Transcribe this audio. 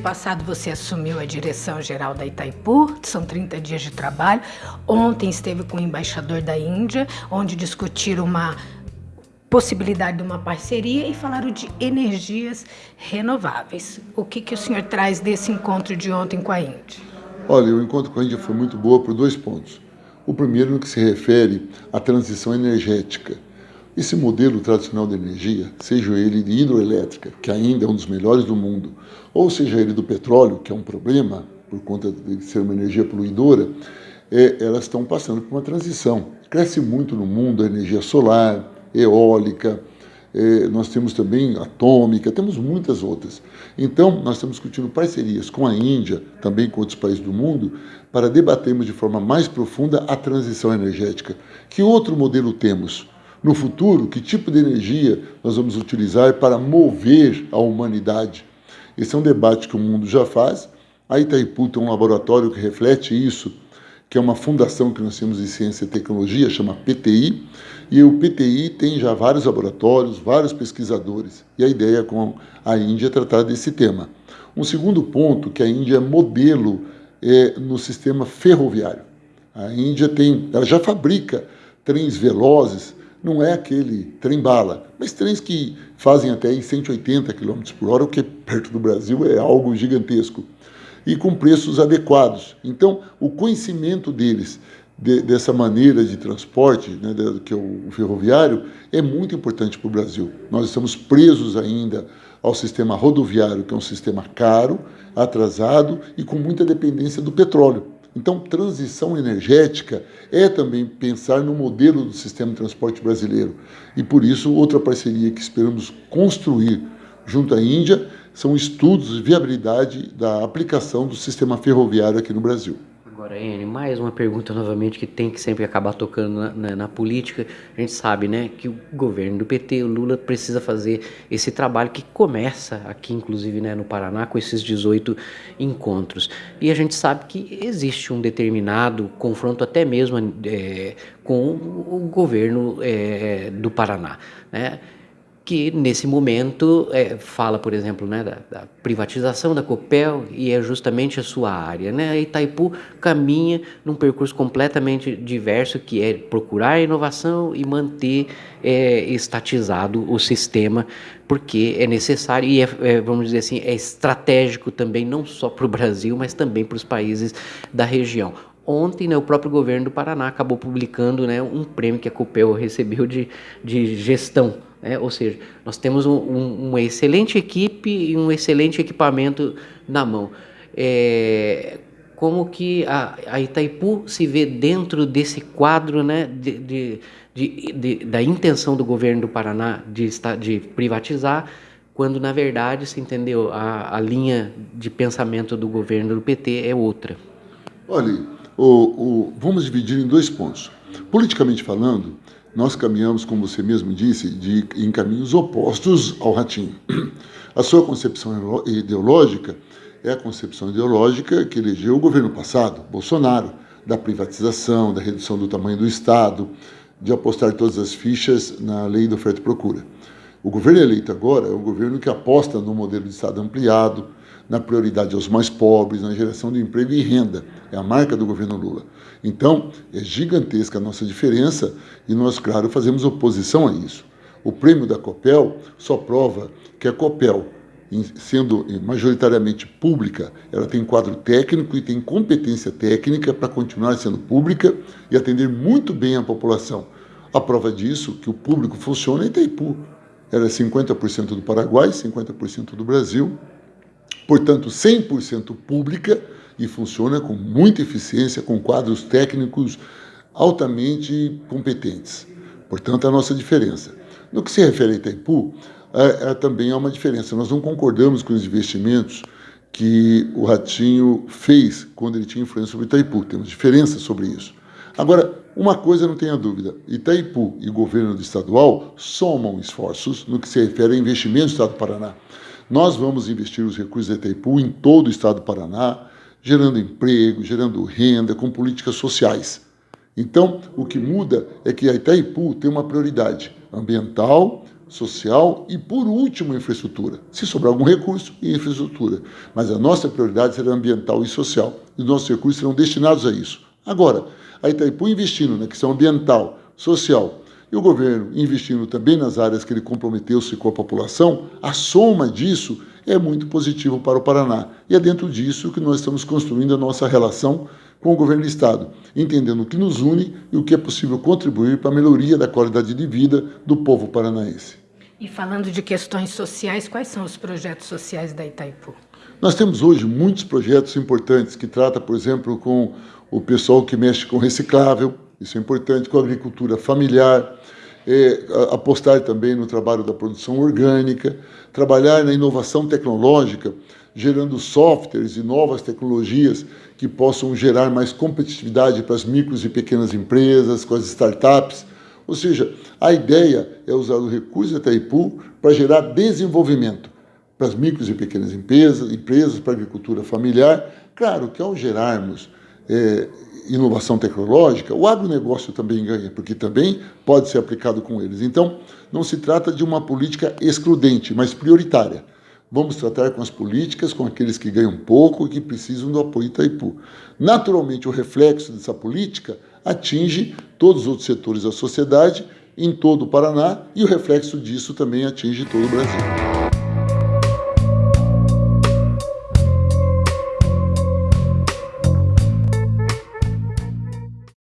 passado você assumiu a direção geral da Itaipu, são 30 dias de trabalho. Ontem esteve com o embaixador da Índia, onde discutiram uma possibilidade de uma parceria e falaram de energias renováveis. O que, que o senhor traz desse encontro de ontem com a Índia? Olha, o encontro com a Índia foi muito boa por dois pontos. O primeiro no que se refere à transição energética. Esse modelo tradicional de energia, seja ele de hidroelétrica, que ainda é um dos melhores do mundo, ou seja ele do petróleo, que é um problema por conta de ser uma energia poluidora, é, elas estão passando por uma transição. Cresce muito no mundo a energia solar, eólica, é, nós temos também atômica, temos muitas outras. Então, nós estamos discutindo parcerias com a Índia, também com outros países do mundo, para debatermos de forma mais profunda a transição energética. Que outro modelo temos? No futuro, que tipo de energia nós vamos utilizar para mover a humanidade? Esse é um debate que o mundo já faz. A Itaipu tem um laboratório que reflete isso, que é uma fundação que nós temos de ciência e tecnologia, chama PTI, e o PTI tem já vários laboratórios, vários pesquisadores, e a ideia com a Índia é tratar desse tema. Um segundo ponto, que a Índia é modelo é, no sistema ferroviário. A Índia tem, ela já fabrica trens velozes, não é aquele trem-bala, mas trens que fazem até 180 km por hora, o que perto do Brasil é algo gigantesco e com preços adequados. Então, o conhecimento deles de, dessa maneira de transporte, né, que é o ferroviário, é muito importante para o Brasil. Nós estamos presos ainda ao sistema rodoviário, que é um sistema caro, atrasado e com muita dependência do petróleo. Então, transição energética é também pensar no modelo do sistema de transporte brasileiro. E por isso, outra parceria que esperamos construir junto à Índia são estudos de viabilidade da aplicação do sistema ferroviário aqui no Brasil. Agora, Enio, mais uma pergunta novamente que tem que sempre acabar tocando na, na, na, política. A gente sabe né, que o governo do PT, o Lula, precisa fazer esse trabalho que começa aqui, inclusive né, no Paraná, com esses 18 encontros. E a gente sabe que existe um determinado confronto até mesmo é, com o governo é, do Paraná. Né? Que nesse momento é, fala, por exemplo, né, da, da, privatização da Copel e é justamente a sua área. Né? A Itaipu caminha num percurso completamente diverso que é procurar inovação e manter é, estatizado o sistema, porque é necessário e é, é vamos dizer assim, é estratégico também, não só para o Brasil, mas também para os países da região. Ontem, né, o próprio governo do Paraná acabou publicando né, um prêmio que a Copel recebeu de, de gestão né? Ou seja, nós temos um, um, uma excelente equipe e um excelente equipamento na mão. É, como que a, a, Itaipu se vê dentro desse quadro né, de, de, de, da intenção do governo do Paraná de, de privatizar, quando na verdade, se entendeu, a, a linha de pensamento do governo do PT é outra? Olha, o, o, vamos dividir em dois pontos. Politicamente falando, nós caminhamos, como você mesmo disse, de, em caminhos opostos ao ratinho. A sua concepção ideológica é a concepção ideológica que elegeu o governo passado, Bolsonaro, da privatização, da redução do tamanho do Estado, de apostar todas as fichas na lei da oferta e procura. O governo eleito agora é um governo que aposta no modelo de Estado ampliado, na prioridade aos mais pobres, na geração de emprego e renda. É a marca do governo Lula. Então, é gigantesca a nossa diferença e nós, claro, fazemos oposição a isso. O prêmio da Copel só prova que a Copel, sendo majoritariamente pública, ela tem quadro técnico e tem competência técnica para continuar sendo pública e atender muito bem a população. A prova disso, que o público funciona é Itaipu. Ela é 50% do Paraguai, 50% do Brasil, portanto 100% pública e funciona com muita eficiência, com quadros técnicos altamente competentes. Portanto, a nossa diferença. No que se refere a Itaipu, é, é, também há uma diferença. Nós não concordamos com os investimentos que o Ratinho fez quando ele tinha influência sobre Itaipu. Temos diferença sobre isso. Agora, uma coisa não tenha dúvida, Itaipu e governo estadual somam esforços no que se refere a investimentos do Estado do Paraná. Nós vamos investir os recursos da Itaipu em todo o estado do Paraná, gerando emprego, gerando renda, com políticas sociais. Então, o que muda é que a Itaipu tem uma prioridade ambiental, social e, por último, infraestrutura. Se sobrar algum recurso, infraestrutura. Mas a nossa prioridade será ambiental e social. E os nossos recursos serão destinados a isso. Agora, a Itaipu investindo na questão ambiental, social e o governo investindo também nas áreas que ele comprometeu-se com a população, a soma disso é muito positivo para o Paraná. E é dentro disso que nós estamos construindo a nossa relação com o governo do Estado, entendendo o que nos une e o que é possível contribuir para a melhoria da qualidade de vida do povo paranaense. E falando de questões sociais, quais são os projetos sociais da Itaipu? Nós temos hoje muitos projetos importantes que tratam, por exemplo, com o pessoal que mexe com reciclável, isso é importante, com a agricultura familiar, é, apostar também no trabalho da produção orgânica, trabalhar na inovação tecnológica, gerando softwares e novas tecnologias que possam gerar mais competitividade para as micros e pequenas empresas, com as startups. Ou seja, a ideia é usar o recurso da Itaipu para gerar desenvolvimento para as micros e pequenas empresas, empresas para a agricultura familiar. Claro que ao gerarmos é, inovação tecnológica, o agronegócio também ganha, porque também pode ser aplicado com eles. Então, não se trata de uma política excludente, mas prioritária. Vamos tratar com as políticas, com aqueles que ganham pouco e que precisam do apoio Itaipu. Naturalmente, o reflexo dessa política atinge todos os outros setores da sociedade, em todo o Paraná, e o reflexo disso também atinge todo o Brasil.